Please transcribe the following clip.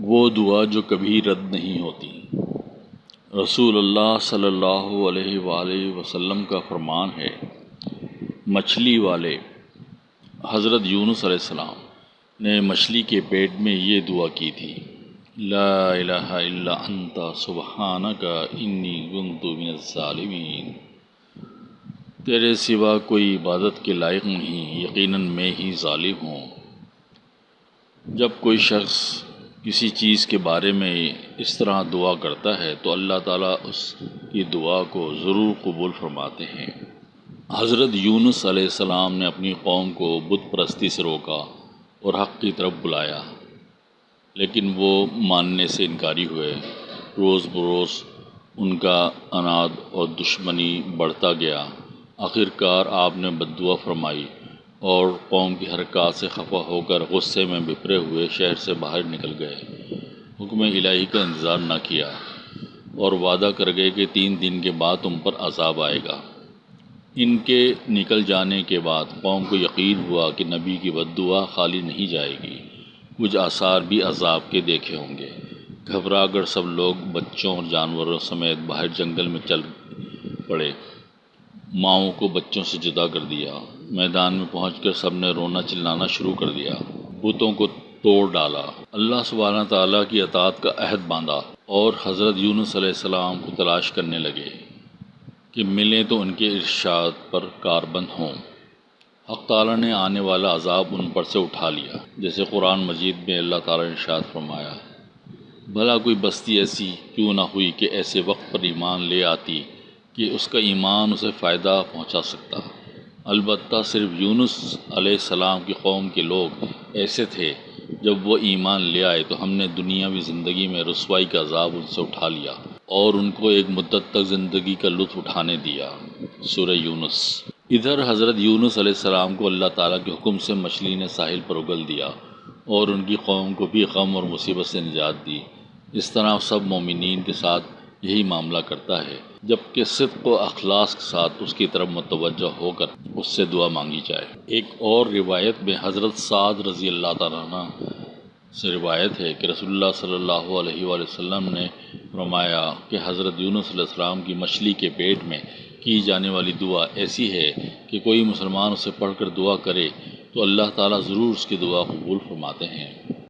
وہ دعا جو کبھی رد نہیں ہوتی۔ رسول اللہ صلی اللہ علیہ وآلہ وسلم کا فرمان ہے، مچھلی والے۔ حضرت یونس علیہ السلام نے مچھلی کے پیٹ میں یہ دعا کی تھی، لا الہ الا انت سبحانک انی کنت من الظالمین۔ تیرے سوا کوئی عبادت کے لائق نہیں، یقیناً میں ہی ظالم ہوں۔ جب کوئی شخص کسی چیز کے بارے میں اس طرح دعا کرتا ہے تو اللہ تعالیٰ اس کی دعا کو ضرور قبول فرماتے ہیں۔ حضرت یونس علیہ السلام نے اپنی قوم کو بت پرستی سے روکا اور حق کی طرف بلایا، لیکن وہ ماننے سے انکاری ہوئے۔ روز بروز ان کا اناد اور دشمنی بڑھتا گیا۔ آخر کار آپ نے بد دعا فرمائی۔ اور قوم کی حرکات سے خفا ہو کر غصے میں بپھرے ہوئے شہر سے باہر نکل گئے۔ حکم الہی کا انتظار نہ کیا اور وعدہ کر گئے کہ تین دن کے بعد تم پر عذاب آئے گا۔ ان کے نکل جانے کے بعد قوم کو یقین ہوا کہ نبی کی بد دعا خالی نہیں جائے گی۔ کچھ آثار بھی عذاب کے دیکھے ہوں گے۔ گھبرا کر سب لوگ بچوں اور جانوروں سمیت باہر جنگل میں چل پڑے۔ ماؤں کو بچوں سے جدا کر دیا۔ میدان میں پہنچ کر سب نے رونا چلانا شروع کر دیا۔ بتوں کو توڑ ڈالا۔ اللہ سبحانہ تعالیٰ کی اطاعت کا عہد باندھا اور حضرت یونس علیہ السلام کو تلاش کرنے لگے کہ ملیں تو ان کے ارشاد پر کاربند ہوں۔ حق تعالیٰ نے آنے والا عذاب ان پر سے اٹھا لیا۔ جیسے قرآن مجید میں اللہ تعالیٰ نے ارشاد فرمایا، بھلا کوئی بستی ایسی کیوں نہ ہوئی کہ ایسے وقت پر ایمان لے آتی کہ اس کا ایمان اسے فائدہ پہنچا سکتا۔ البتہ صرف یونس علیہ السلام کی قوم کے لوگ ایسے تھے، جب وہ ایمان لے آئے تو ہم نے دنیاوی زندگی میں رسوائی کا عذاب ان سے اٹھا لیا اور ان کو ایک مدت تک زندگی کا لطف اٹھانے دیا۔ سورہ یونس۔ ادھر حضرت یونس علیہ السلام کو اللہ تعالیٰ کے حکم سے مچھلی نے ساحل پر اگل دیا اور ان کی قوم کو بھی غم اور مصیبت سے نجات دی۔ اس طرح سب مومنین کے ساتھ یہی معاملہ کرتا ہے جبکہ صدق و اخلاص کے ساتھ اس کی طرف متوجہ ہو کر اس سے دعا مانگی جائے۔ ایک اور روایت میں حضرت سعد رضی اللہ تعالیٰ عنہ سے روایت ہے کہ رسول اللہ صلی اللہ علیہ وآلہ وسلم نے فرمایا کہ حضرت یونس علیہ السلام کی مچھلی کے پیٹ میں کی جانے والی دعا ایسی ہے کہ کوئی مسلمان اسے پڑھ کر دعا کرے تو اللہ تعالیٰ ضرور اس کی دعا قبول فرماتے ہیں۔